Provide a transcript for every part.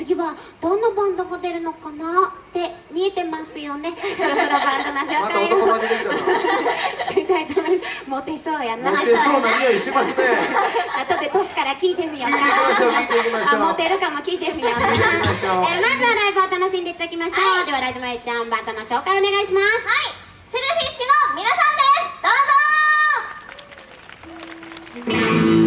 次はどんなバンドが出るのかなって見えてますよね。そろそろバンドの紹介をしてみたいいまモテそうやなモテそうな匂いしますね。後で年から聞いてみようか。聞いていきましょう。モテるかも聞いてみようか。えー、まずはライブを楽しんでいただきましょう、はい、ではラジマイちゃんバンドの紹介お願いします。はい。セルフィッシュの皆さんです。どうぞ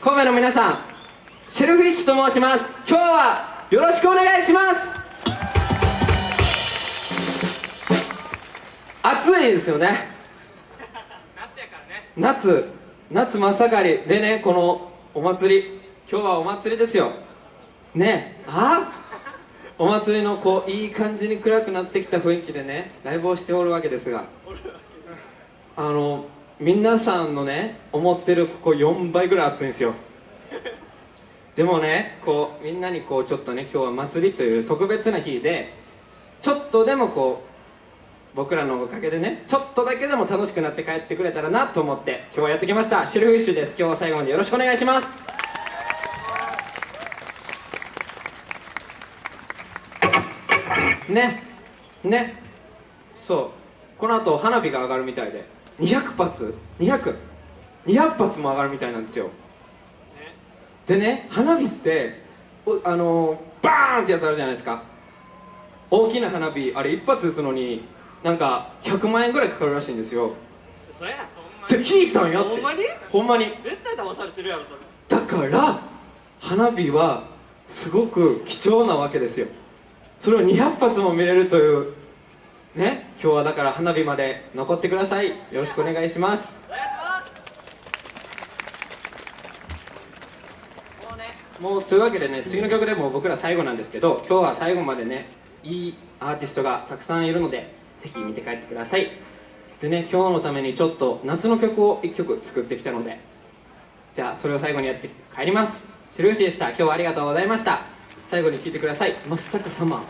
神戸の皆さんシェルフィッシュと申します。今日はよろしくお願いします。暑いですよね。夏やからね。夏夏真っ盛りでねこのお祭り。今日はお祭りですよ。ねあお祭りのこういい感じに暗くなってきた雰囲気でねライブをしておるわけですが。あの皆さんのね思ってるここ4倍ぐらい暑いんですよ。でもねこうみんなにこうちょっとね今日は祭りという特別な日でちょっとでもこう僕らのおかげでねちょっとだけでも楽しくなって帰ってくれたらなと思って今日はやってきました。シルフィッシュです。今日は最後までよろしくお願いします。ねね。そう。この後花火が上がるみたいで。200発？200200 200発も上がるみたいなんですよ。でね花火っておあのーバーンってやつあるじゃないですか。大きな花火あれ一発撃つのになんか100万円ぐらいかかるらしいんですよ。そやほんまって聞いたんやって。ほんまに？ほんまに。絶対騙されてるやろそれ。だから花火はすごく貴重なわけですよ。それを200発も見れるというね今日はだから花火まで残ってください。よろしくお願いします。お願いします。もうねもうというわけでね次の曲でもう僕ら最後なんですけど今日は最後までねいいアーティストがたくさんいるのでぜひ見て帰ってください。でね今日のためにちょっと夏の曲を1曲作ってきたのでじゃあそれを最後にやって帰ります。白吉でした。今日はありがとうございました。最後に聴いてください「真っ坂サマー」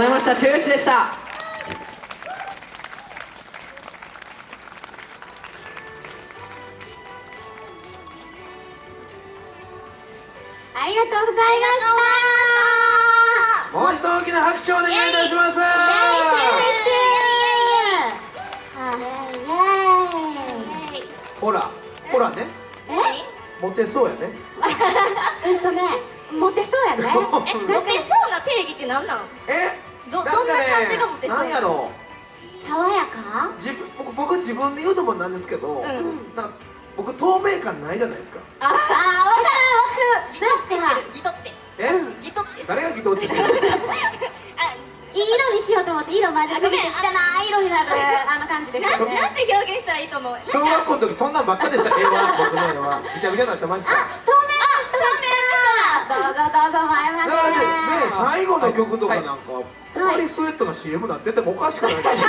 ざいました。周一でした。ありがとうございました。もう一度大きな拍手お願いいたします。ほらほらねえモテそうやねうんとねモテそうやねモテそうな定義って何なんえどどんな感じがモテそうなんやろ。爽やか？自分僕僕自分で言うのもなんですけど、ん。なんか僕透明感ないじゃないですか。ああーわかるわかる。だってさギトって。え、ギトって誰がギトってしてる？あいい色にしようと思って色混ぜすぎて汚い色になる。あの感じですよなね。なんて表現したらいいと思う？小学校の時そんなんばっかでした。絵は僕の絵は。びちゃびちゃになってました。あ透どうぞ前までねね最後の曲とかなんか、ポカリスエットの CM なっててもおかしくないです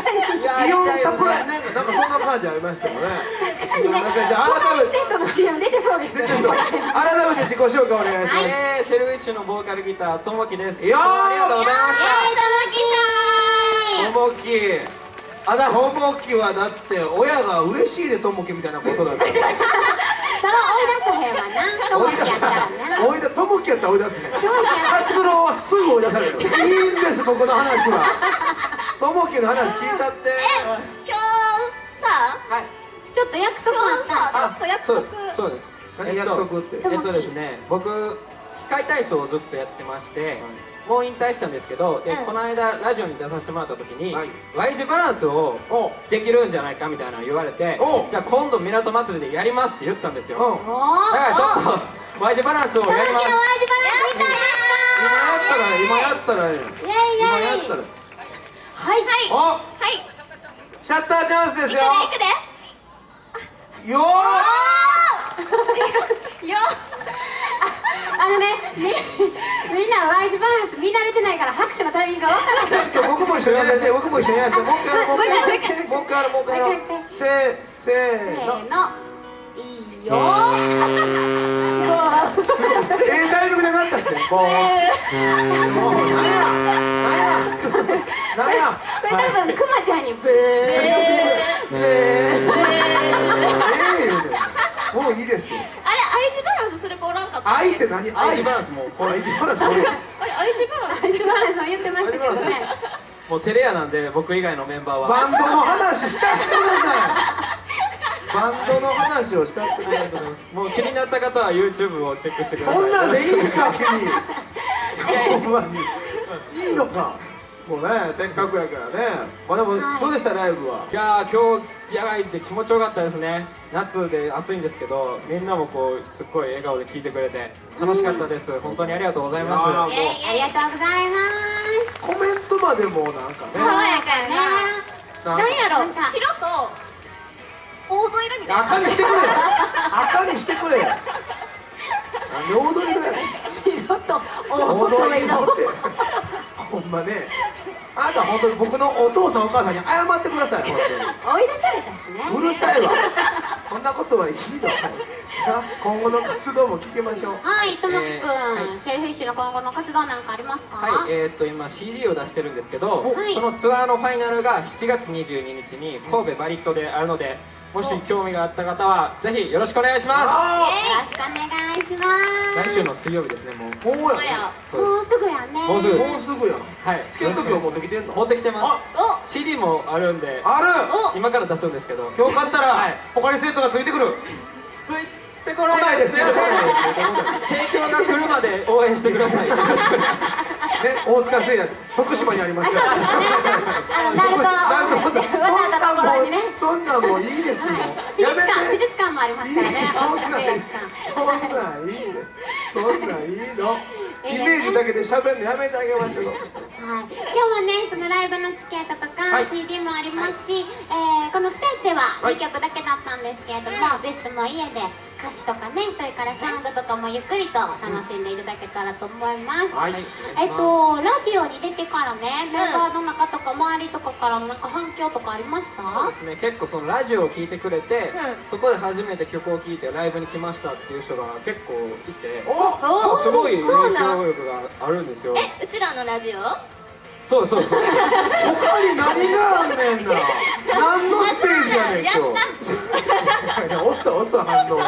かイオンサプライなんかなんかそんな感じありましたよね確かにね。じゃあ改めてリスエットの CM 出てそうですけど。出てそう改めて自己紹介お願いします、えー、シェルフィッシュのボーカルギターともきです。い。やーありがとうございました。えー、ともきあだともきはだって親が嬉しいでともきみたいなことだった それを追い出さへんわな。ともきやったらな。追い出ともきやったら追い出すね達郎はすぐ追い出されるいいんです僕の話は。ともきの話聞いたって。今日さはい。ちょっと約束あ今日ったさちょっと約そう束そうです。何約束って。とえっとですね僕機械体操をずっとやってまして、もう引退したんですけどで、うん。この間ラジオに出させてもらった時に、はい。Y 字バランスをお。できるんじゃないかみたいなの言われてお。じゃあ今度港祭りでやりますって言ったんですよ。だからちょっと Y 字バランスをやります。今やったら今やったら今やったら。はいおはいシャッターチャンスですよ行くでよいやあのねみみんな Y 字バランス見慣れてないから拍手のタイミングが分からないーちょ僕も一緒にやらせて僕も一緒にやらせてもう一回もう一回。もう一回もう一回せーせせーの。いいよ。ええタイミングでなったしね。もうもう。なんやなんやなんやこれ多分ちゃんにブー。もういいですよ愛って何？Y 字バランスもうこれ。愛知バランスこれあれ愛知バランス字バランスも 言ってましたけどね。もうテレアなんで僕以外のメンバーは。バンドの話したってください バンドの話をしたってくださいもう気になった方は YouTube をチェックしてください。そんなんでいいんか君。ほんまに。いいのか。もうねせっかくやからね。まあでもはい。どうでしたライブは？いやー今日野外で気持ちよかったですね夏で暑いんですけどみんなもこうすっごい笑顔で聞いてくれて楽しかったです、本当にありがとうございます。いやーありがとうございます。コメントまでもなんかね。爽やかやねなんなんやろ。白と黄土色みたいな赤にしてくれ。赤にしてくれ。黄土色。やねん白と黄黄土土色。色ってほんまね。あなた本当に僕のお父さんお母さんに謝ってください本追い出されたしね。うるさいわこんなことはいいの今後の活動も聞きましょう。はいともきくん、えシェルフィッシュの今後の活動なんかありますか？はい、えー、っと今 CD を出してるんですけど、はい。そのツアーのファイナルが7月22日に神戸バリットであるのでもし興味があった方はぜひよろしくお願いしまあよろしくお願いします。す来週の水曜日ですねもう。あもうすぐやね。もうす。ぐもうすぐや。んはい。チケット今日持ってきてんの？持ってきてます。お CD もあるんである。お今から出すんですけど。今日買ったら、はい。ポカリスエットがついてくる。ついてこない。です来ないです。いません。提供が来るまで応援してください。よろしくお願いしますね大塚製薬徳島にありますからあのナルトなるところにね。そんなんもういいですよ、美術やめて。館美術館もありますからね。そんなそんなんいいんです。そんなんいいの。イメージだけで喋るのやめてあげましょう。はい、今日はねそのライブのチケッ CD もありますし、えーこのステージでははい。2曲だけだったんですけれども、ぜひとも家で歌詞とかねそれからサウンドとかもゆっくりと楽しんでいただけたらと思います、はい。えっとラジオに出てからねメンバーの中とか周りとかからのなんか反響とかありました？そうですね。結構そのラジオを聞いてくれて、うん。そこで初めて曲を聴いてライブに来ましたっていう人が結構いておおすごい影響力があるんですよ。えうちらのラジオ？そうそう。そう他に何があんねんな。何のステージやねん今日。いや遅い遅い反応。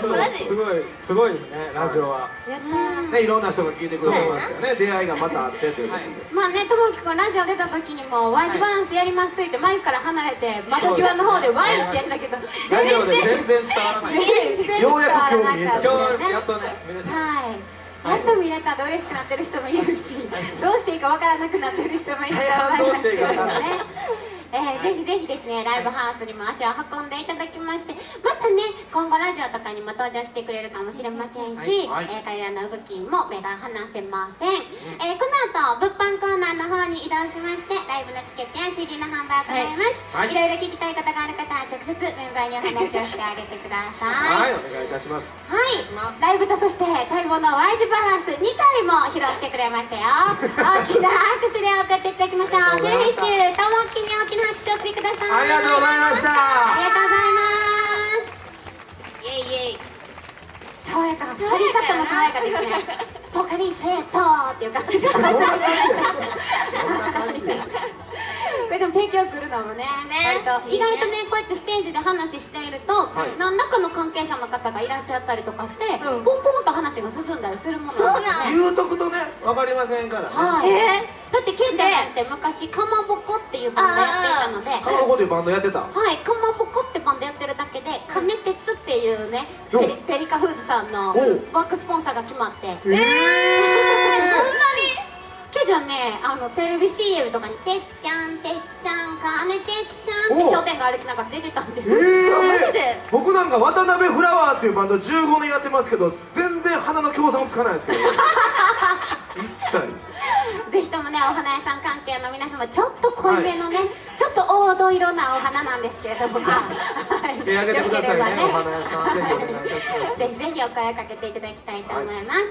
そうマジすごいすごいですねラジオは。ねいろんな人が聞いてくれてますからね。出会いがまたあってということで、まあねともきくんラジオ出た時にも Y 字バランスやりますってマイクから離れて窓際の方で Y ってやったけど。ラジオで全然伝わらない。全然伝わらなかった今ね。日やっとね。はいやっと見れたで嬉しくなってる人もいるし、どうしていいかわからなくなってる人もいる。と思いますけどね。えー、ぜひぜひですねライブハウスにも足を運んでいただきましてまたね今後ラジオとかにも登場してくれるかもしれませんし、はい。えー彼らの動きにも目が離せません、えーこの後物販コーナーの方に移動しましてライブのチケットや CD の販売を行います、はい。い、ろいろ聞きたいことがある方は直接メンバーにお話をしてあげてくださはい。お願いいたします。はい、ライブとそして待望の Y 字バランス2回も披露してくれましたよ。大きな拍手で送っていただきましょう。セルフィッシュともきに大きな拍手を送ってください。ありがとうございました。ありがとうございます。イエイイエイ爽やか去り方も爽やかですね。ポカリスエットっていう感じで でも提供来るのもねね。割と。意外とねこうやってステージで話していると、い。何らかの関係者の方がいらっしゃったりとかして、うん。ポンポンと話が進んだりするものそうなん。ね言うとくとね分かりませんから。ねはい、えだってケイちゃんだって昔かまぼこっていうバンドやっていたのでカマボコというバンドやってた？はい、かまぼこってバンドやってるだけで「金鉄」っていうねよ。ペリカフーズさんのおう。バックスポンサーが決まって。ええケイちゃんねあのテレビ CM とかに「てっちゃんてっちゃん金てっちゃん」って商店街歩きながら出てたんです。えよえマジで。僕なんか渡辺フラワーっていうバンド15年やってますけど全然花の協賛もつかないんですけど。一切。ぜひともねお花屋さん関係の皆様ちょっと濃いめのね、ちょっと黄土色なお花なんですけれども。はい。手挙げてくださいねよければお花屋さん。ぜひお願いいたします。ぜひぜひお声をかけていただきたいと思います